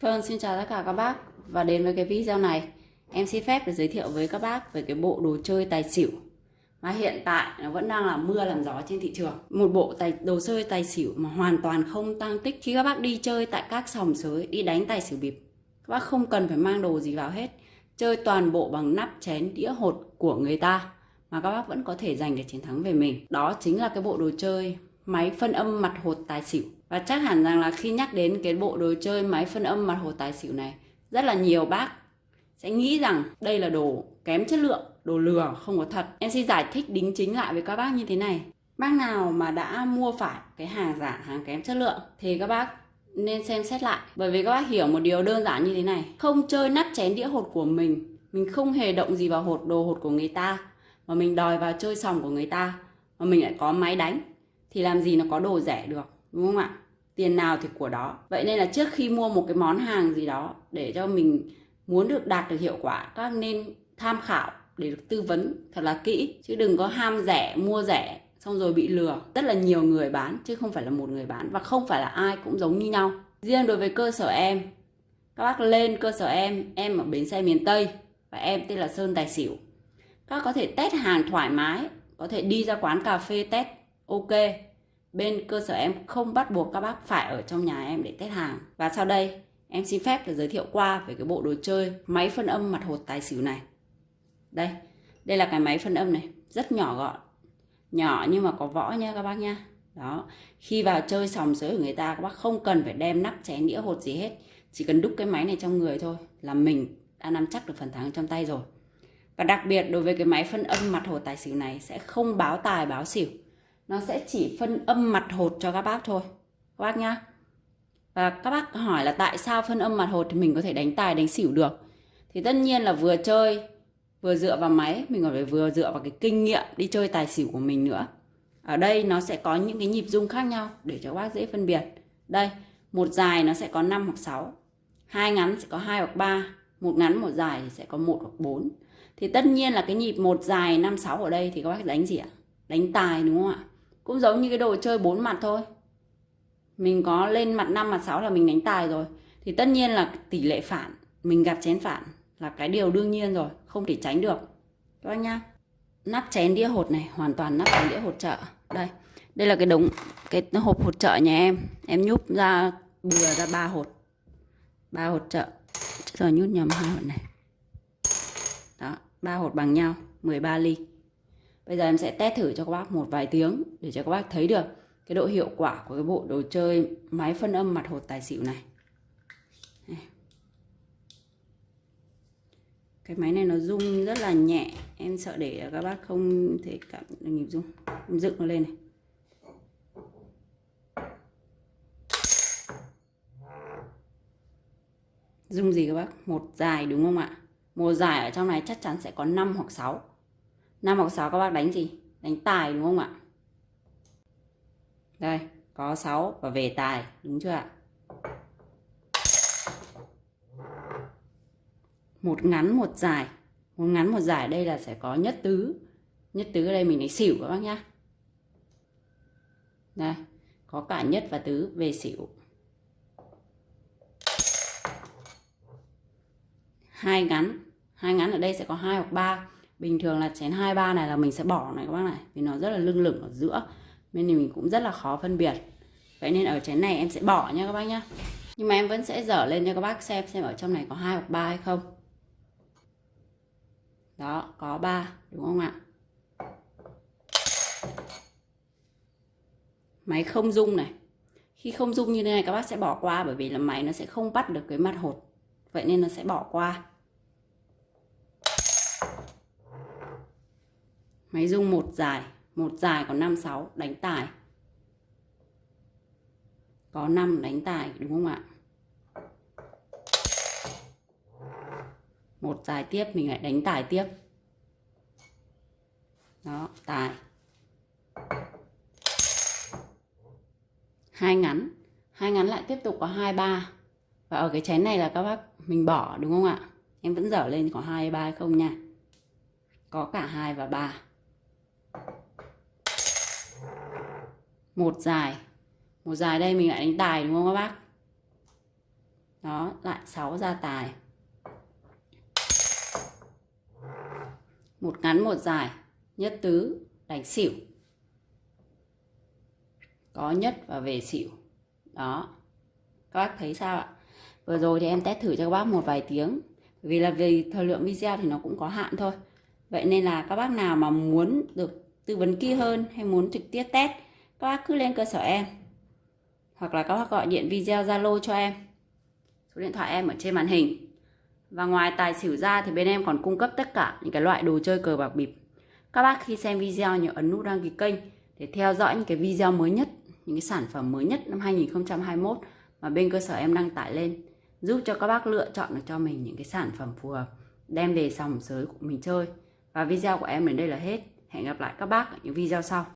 Vâng, xin chào tất cả các bác. Và đến với cái video này em xin phép để giới thiệu với các bác về cái bộ đồ chơi tài xỉu. Mà hiện tại nó vẫn đang là mưa làm gió trên thị trường. Một bộ tài đồ chơi tài xỉu mà hoàn toàn không tăng tích. Khi các bác đi chơi tại các sòng sới đi đánh tài xỉu bịp các bác không cần phải mang đồ gì vào hết. Chơi toàn bộ bằng nắp chén đĩa hột của người ta mà các bác vẫn có thể giành được chiến thắng về mình. Đó chính là cái bộ đồ chơi máy phân âm mặt hột tài xỉu và chắc hẳn rằng là khi nhắc đến cái bộ đồ chơi máy phân âm mặt hồ tài xỉu này, rất là nhiều bác sẽ nghĩ rằng đây là đồ kém chất lượng, đồ lừa, không có thật. Em xin giải thích đính chính lại với các bác như thế này. Bác nào mà đã mua phải cái hàng giả, hàng kém chất lượng thì các bác nên xem xét lại. Bởi vì các bác hiểu một điều đơn giản như thế này. Không chơi nắp chén đĩa hột của mình mình không hề động gì vào hột, đồ hột của người ta, mà mình đòi vào chơi sòng của người ta, mà mình lại có máy đánh, thì làm gì nó có đồ rẻ được, đúng không ạ? Tiền nào thì của đó. Vậy nên là trước khi mua một cái món hàng gì đó để cho mình muốn được đạt được hiệu quả, các nên tham khảo để được tư vấn thật là kỹ. Chứ đừng có ham rẻ, mua rẻ, xong rồi bị lừa. Rất là nhiều người bán, chứ không phải là một người bán. Và không phải là ai cũng giống như nhau. Riêng đối với cơ sở em, các bác lên cơ sở em em ở bến xe miền tây, và em tên là sơn tài xỉu. Các có thể test hàng thoải mái, có thể đi ra quán cà phê test, ok bên cơ sở em không bắt buộc các bác phải ở trong nhà em để test hàng. Và sau đây, em xin phép được giới thiệu qua về cái bộ đồ chơi máy phân âm mặt hột tài xỉu này. Đây đây là cái máy phân âm này, rất nhỏ gọn. Nhỏ nhưng mà có võ nha các bác nha. Đó, khi vào chơi sòng sới của người ta, các bác không cần phải đem nắp chén đĩa hột gì hết. Chỉ cần đúc cái máy này trong người thôi là mình đã nắm chắc được phần thắng trong tay rồi. Và đặc biệt, đối với cái máy phân âm mặt hột tài xỉu này sẽ không báo tài, báo xỉu nó sẽ chỉ phân âm mặt hột cho các bác thôi. Các bác nhá. Và các bác hỏi là tại sao phân âm mặt hột thì mình có thể đánh tài đánh xỉu được. Thì tất nhiên là vừa chơi vừa dựa vào máy mình còn phải vừa dựa vào cái kinh nghiệm đi chơi tài xỉu của mình nữa. Ở đây nó sẽ có những cái nhịp rung khác nhau để cho các bác dễ phân biệt. Đây một dài nó sẽ có 5 hoặc 6 hai ngắn sẽ có hai hoặc ba, một ngắn một dài thì sẽ có một hoặc bốn. thì tất nhiên là cái nhịp một dài 5 6 ở đây thì các bác đánh gì ạ? Đánh tài đúng không ạ? Cũng giống như cái đồ chơi bốn mặt thôi. Mình có lên mặt 5 mặt 6 là mình đánh tài rồi. Thì tất nhiên là tỷ lệ phản, mình gặp chén phản là cái điều đương nhiên rồi, không thể tránh được. Các anh nhá. Nắp chén đĩa hột này, hoàn toàn nắp chén đĩa hột chợ. Đây đây là cái đống, cái hộp hột chợ nhà em. Em nhúp ra bừa ra ba hột. Ba hột chợ. Giờ nhút nhầm hai hột này. Đó, ba hột bằng nhau 13 ly bây giờ em sẽ test thử cho các bác một vài tiếng để cho các bác thấy được cái độ hiệu quả của cái bộ đồ chơi máy phân âm mặt hột tài xỉu này. Cái máy này nó rung rất là nhẹ. Em sợ để các bác không thể cảm được nhịp rung em dựng nó lên này. Rung gì các bác? Một dài đúng không ạ? Một dài ở trong này chắc chắn sẽ có 5 hoặc 6 5 hoặc 6 các bác đánh gì? Đánh tài đúng không ạ? Đây, có 6 và về tài, đúng chưa ạ? Một ngắn, một dài. Một ngắn, một dài đây là sẽ có nhất tứ. Nhất tứ ở đây mình lấy xỉu các bác nhá. Đây, có cả nhất và tứ về xỉu. Hai ngắn. Hai ngắn ở đây sẽ có hai hoặc ba bình thường là chén hai, ba này là mình sẽ bỏ này các bác này, vì nó rất là lưng lửng ở giữa, nên thì mình cũng rất là khó phân biệt. Vậy nên ở chén này em sẽ bỏ nha các bác nhá. Nhưng mà em vẫn sẽ dở lên cho các bác xem xem ở trong này có hai hoặc ba hay không. Đó, có 3 đúng không ạ? Máy không dung này. Khi không dung như thế này các bác sẽ bỏ qua, bởi vì là máy nó sẽ không bắt được cái mặt hột. Vậy nên nó sẽ bỏ qua. Máy rung một dài một dài có 5 6 đánh tài có 5 đánh tài đúng không ạ? Một dài tiếp, mình lại đánh tài tiếp. Đó tài hai ngắn hai ngắn lại tiếp tục có hai ba. Và ở cái chén này là các bác mình bỏ, đúng không ạ? Em vẫn dở lên có hai ba không nha? Có cả hai và ba. Một dài. Một dài đây, mình lại đánh tài đúng không các bác? Đó, lại 6 ra tài. Một ngắn, một dài. Nhất tứ, đánh xỉu. Có nhất và về xỉu. Đó. Các bác thấy sao ạ? Vừa rồi thì em test thử cho các bác một vài tiếng. Vì là vì thời lượng video thì nó cũng có hạn thôi. Vậy nên là các bác nào mà muốn được tư vấn kỹ hơn hay muốn trực tiếp test các bác cứ lên cơ sở em. Hoặc là các bác gọi điện video zalo cho em. Số điện thoại em ở trên màn hình. Và ngoài tài xỉu ra thì bên em còn cung cấp tất cả những cái loại đồ chơi cờ bạc bịp. Các bác khi xem video nhớ ấn nút đăng ký kênh để theo dõi những cái video mới nhất, những cái sản phẩm mới nhất năm 2021 mà bên cơ sở em đăng tải lên. Giúp cho các bác lựa chọn được cho mình những cái sản phẩm phù hợp, đem về sòng sới của mình chơi. Và video của em đến đây là hết. Hẹn gặp lại các bác ở những video sau.